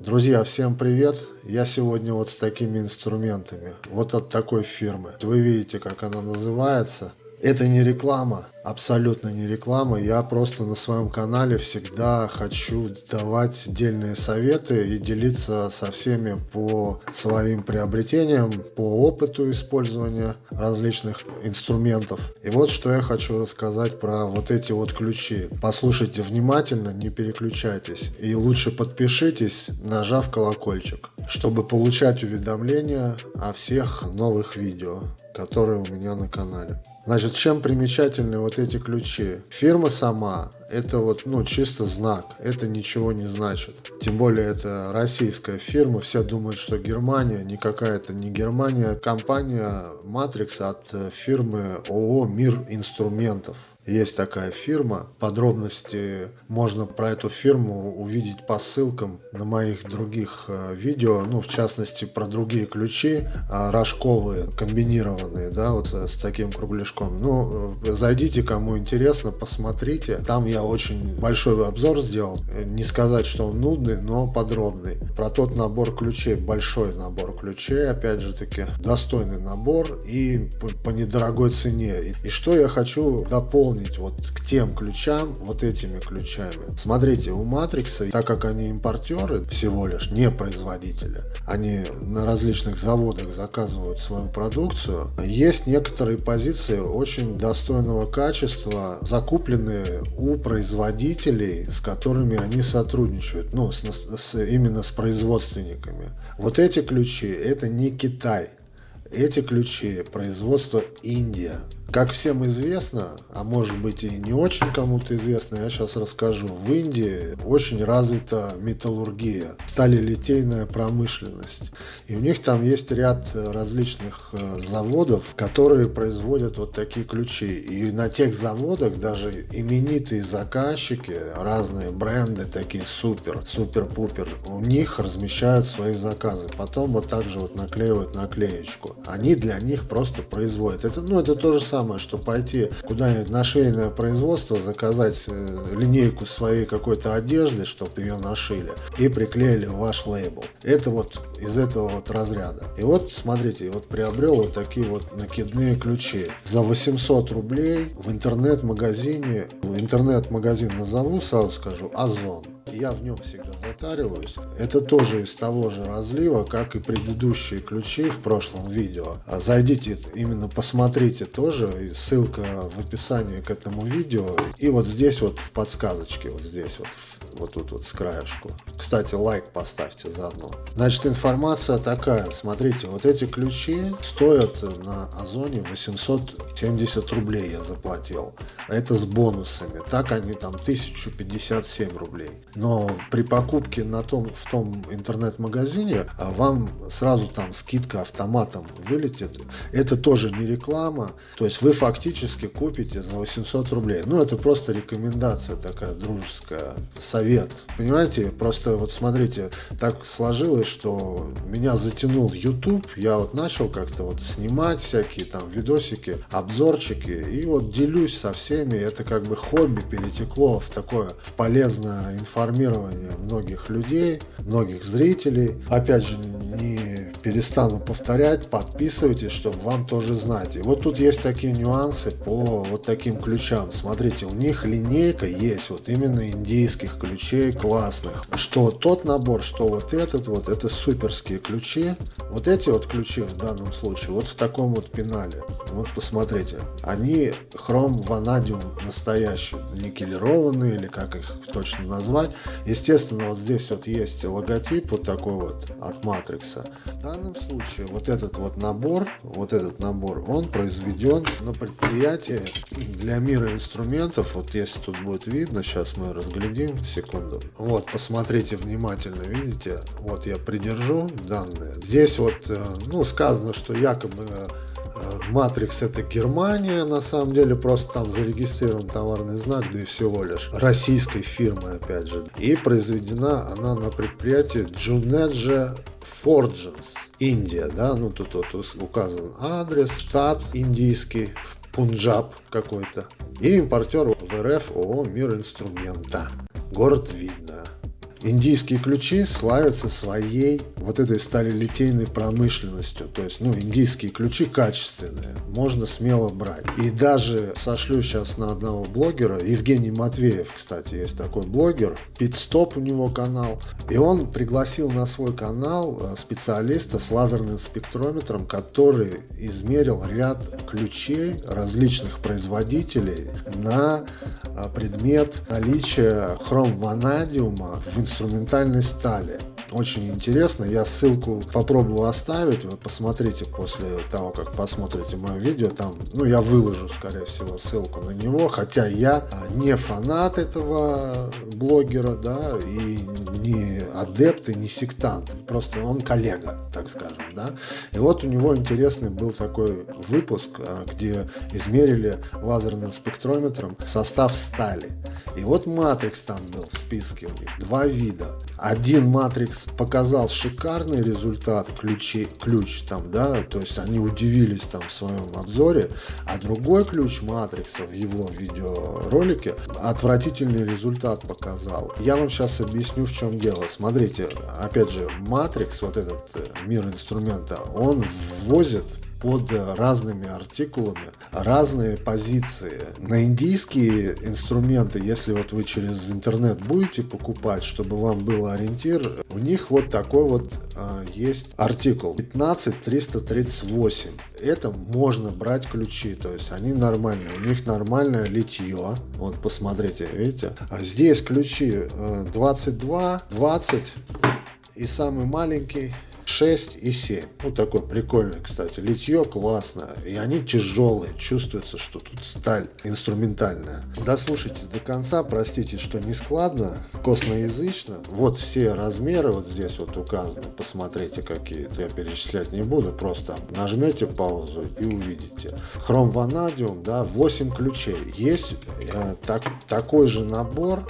Друзья, всем привет! Я сегодня вот с такими инструментами, вот от такой фирмы. Вы видите, как она называется. Это не реклама, абсолютно не реклама. Я просто на своем канале всегда хочу давать дельные советы и делиться со всеми по своим приобретениям, по опыту использования различных инструментов. И вот что я хочу рассказать про вот эти вот ключи. Послушайте внимательно, не переключайтесь. И лучше подпишитесь, нажав колокольчик, чтобы получать уведомления о всех новых видео которые у меня на канале. Значит, чем примечательны вот эти ключи? Фирма сама, это вот, ну, чисто знак, это ничего не значит. Тем более, это российская фирма, все думают, что Германия, никакая это не Германия, компания Matrix от э, фирмы ООО «Мир инструментов». Есть такая фирма. Подробности можно про эту фирму увидеть по ссылкам на моих других э, видео. Ну, в частности, про другие ключи э, рожковые, комбинированные, да, вот с таким кругляшком. Ну, э, зайдите, кому интересно, посмотрите. Там я очень большой обзор сделал. Не сказать, что он нудный, но подробный. Про тот набор ключей, большой набор ключей, опять же таки, достойный набор и по, недорогой цене. И что я хочу дополнить дополнить вот к тем ключам вот этими ключами. Смотрите, у Матрикса, так как они импортеры всего лишь, не производители, они на различных заводах заказывают свою продукцию, есть некоторые позиции очень достойного качества, закупленные у производителей, с которыми они сотрудничают, ну, с, с, именно с производственниками. Вот эти ключи, это не Китай, эти ключи производство Индия. Как всем известно, а может быть и не очень кому-то известно, я сейчас расскажу. В Индии очень развита металлургия, сталелитейная промышленность. И у них там есть ряд различных э, заводов, которые производят вот такие ключи. И на тех заводах даже именитые заказчики, разные бренды такие супер, супер-пупер, у них размещают свои заказы. Потом вот так же вот наклеивают наклеечку. Они для них просто производят. Это, ну, это то же самое самое, что пойти куда-нибудь на швейное производство, заказать э, линейку своей какой-то одежды, чтобы ее нашили, и приклеили ваш лейбл. Это вот из этого вот разряда. И вот, смотрите, вот приобрел вот такие вот накидные ключи. За 800 рублей в интернет-магазине, интернет-магазин назову, сразу скажу, Озон я в нем всегда затариваюсь. Это тоже из того же разлива, как и предыдущие ключи в прошлом видео. А зайдите, именно посмотрите тоже, ссылка в описании к этому видео. И вот здесь вот в подсказочке, вот здесь вот, вот тут вот с краешку. Кстати, лайк поставьте заодно. Значит, информация такая. Смотрите, вот эти ключи стоят на Озоне 870 рублей я заплатил. Это с бонусами. Так они там 1057 рублей но при покупке на том, в том интернет-магазине а, вам сразу там скидка автоматом вылетит. Это тоже не реклама, то есть вы фактически купите за 800 рублей. Ну, это просто рекомендация такая дружеская, совет. Понимаете, просто вот смотрите, так сложилось, что меня затянул YouTube, я вот начал как-то вот снимать всякие там видосики, обзорчики, и вот делюсь со всеми, это как бы хобби перетекло в такое, в полезное информацию информирование многих людей, многих зрителей. Опять же, не перестану повторять, подписывайтесь, чтобы вам тоже знать. И вот тут есть такие нюансы по вот таким ключам. Смотрите, у них линейка есть вот именно индийских ключей классных. Что тот набор, что вот этот вот, это суперские ключи. Вот эти вот ключи в данном случае, вот в таком вот пенале. Вот посмотрите, они хром ванадиум настоящий, никелированные или как их точно назвать. Естественно, вот здесь вот есть логотип вот такой вот от Матрикса. Данном случае вот этот вот набор, вот этот набор, он произведен на предприятии для мира инструментов. Вот если тут будет видно, сейчас мы разглядим, секунду. Вот, посмотрите внимательно, видите? Вот я придержу данные. Здесь вот, э, ну, сказано, что якобы Матрикс это Германия, на самом деле просто там зарегистрирован товарный знак, да и всего лишь. Российской фирмы, опять же. И произведена она на предприятии Juneja Forgens, Индия, да, ну тут вот указан адрес, штат индийский, Пунджаб какой-то. И импортер в РФ ООО «Мир инструмента». Город видно. Индийские ключи славятся своей вот этой сталелитейной промышленностью. То есть, ну, индийские ключи качественные, можно смело брать. И даже сошлю сейчас на одного блогера, Евгений Матвеев, кстати, есть такой блогер, Питстоп у него канал, и он пригласил на свой канал э, специалиста с лазерным спектрометром, который измерил ряд ключей различных производителей на э, предмет наличия хром-ванадиума в инструментальной стали. Очень интересно. Я ссылку попробую оставить. Вы посмотрите после того, как посмотрите мое видео. Там, ну, я выложу, скорее всего, ссылку на него. Хотя я не фанат этого блогера, да, и не адепт, и не сектант. Просто он коллега, так скажем, да. И вот у него интересный был такой выпуск, а, где измерили лазерным спектрометром состав стали. И вот матрикс там был в списке у них. Два вида. Один матрикс показал шикарный результат ключи, ключ там, да, то есть они удивились там в своем обзоре, а другой ключ матрикса в его видеоролике отвратительный результат показал. Я вам сейчас объясню, в чем дело. Смотрите, опять же, матрикс, вот этот э, мир инструмента, он ввозит под разными артикулами разные позиции. На индийские инструменты, если вот вы через интернет будете покупать, чтобы вам был ориентир, у них вот такой вот а, есть артикул 15338. Это можно брать ключи, то есть они нормальные, у них нормальное литье. Вот посмотрите, видите? А здесь ключи 22, 20 и самый маленький 6 и 7. Вот такой прикольный, кстати. Литье классное. И они тяжелые. Чувствуется, что тут сталь инструментальная. Дослушайте до конца. Простите, что не складно, косноязычно. Вот все размеры вот здесь вот указаны. Посмотрите, какие. Я перечислять не буду. Просто нажмете паузу и увидите. Хром ванадиум, да, 8 ключей. Есть э, так, такой же набор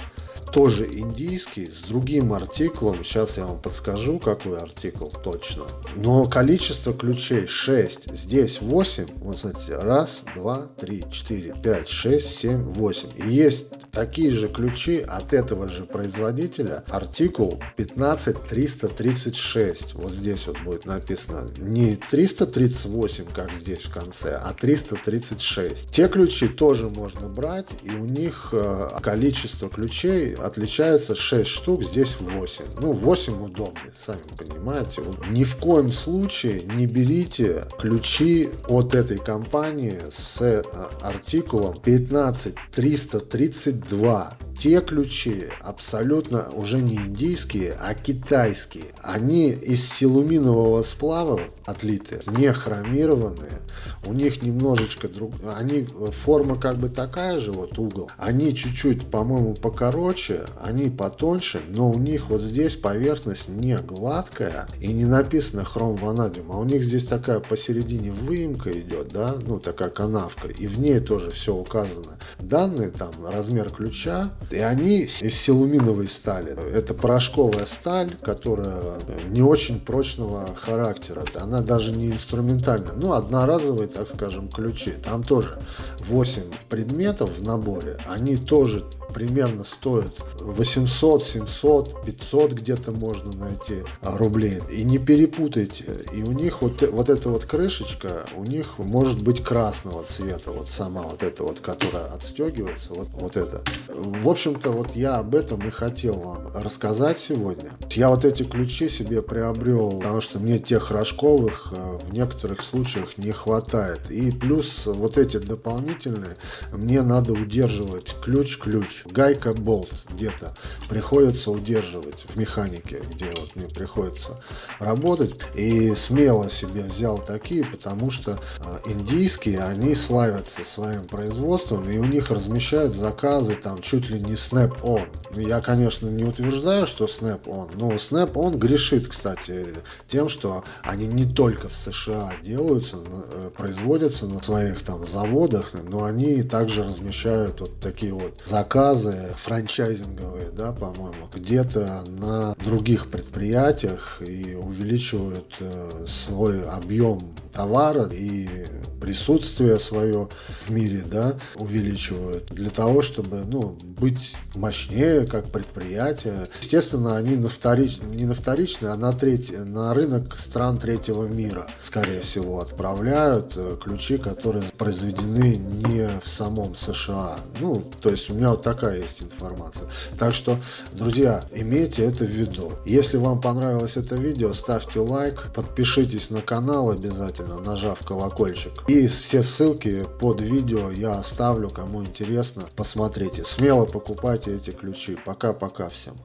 тоже индийский, с другим артиклом. Сейчас я вам подскажу, какой артикл точно. Но количество ключей 6. Здесь 8. Вот смотрите, раз, два, три, четыре, пять, шесть, семь, восемь. И есть такие же ключи от этого же производителя. Артикул 15336. Вот здесь вот будет написано не 338, как здесь в конце, а 336. Те ключи тоже можно брать, и у них э, количество ключей отличается 6 штук, здесь 8. Ну, 8 удобнее, сами понимаете. Ни в коем случае не берите ключи от этой компании с э, артикулом 15332 те ключи абсолютно уже не индийские, а китайские. Они из силуминового сплава отлиты, не хромированные. У них немножечко друг... Они, форма как бы такая же, вот угол. Они чуть-чуть, по-моему, покороче, они потоньше, но у них вот здесь поверхность не гладкая и не написано хром ванадиум, а у них здесь такая посередине выемка идет, да, ну такая канавка, и в ней тоже все указано. Данные там, размер ключа, и они из силуминовой стали. Это порошковая сталь, которая не очень прочного характера. Она даже не инструментальная. Ну, одноразовые, так скажем, ключи. Там тоже 8 предметов в наборе. Они тоже примерно стоят 800, 700, 500 где-то можно найти рублей. И не перепутайте. И у них вот, вот эта вот крышечка, у них может быть красного цвета. Вот сама вот эта вот, которая отстегивается. Вот, вот это. В общем-то, вот я об этом и хотел вам рассказать сегодня. Я вот эти ключи себе приобрел, потому что мне тех рожковых э, в некоторых случаях не хватает. И плюс вот эти дополнительные, мне надо удерживать ключ-ключ гайка болт где-то приходится удерживать в механике, где вот мне приходится работать. И смело себе взял такие, потому что а, индийские, они славятся своим производством, и у них размещают заказы там чуть ли не Snap-on. Я, конечно, не утверждаю, что Snap-on, но Snap-on грешит, кстати, тем, что они не только в США делаются, э, производятся на своих там заводах, но они также размещают вот такие вот заказы франчайзинговые, да, по-моему, где-то на других предприятиях и увеличивают э, свой объем товара и присутствие свое в мире, да, увеличивают для того, чтобы, ну, быть мощнее как предприятие. Естественно, они на вторич... не на вторичный, а на, третий... на рынок стран третьего мира, скорее всего, отправляют э, ключи, которые произведены не в самом США. Ну, то есть у меня вот такая есть информация. Так что, друзья, имейте это в виду. Если вам понравилось это видео, ставьте лайк, подпишитесь на канал обязательно, нажав колокольчик. И все ссылки под видео я оставлю, кому интересно, посмотрите. Смело покупайте эти ключи. Пока-пока всем.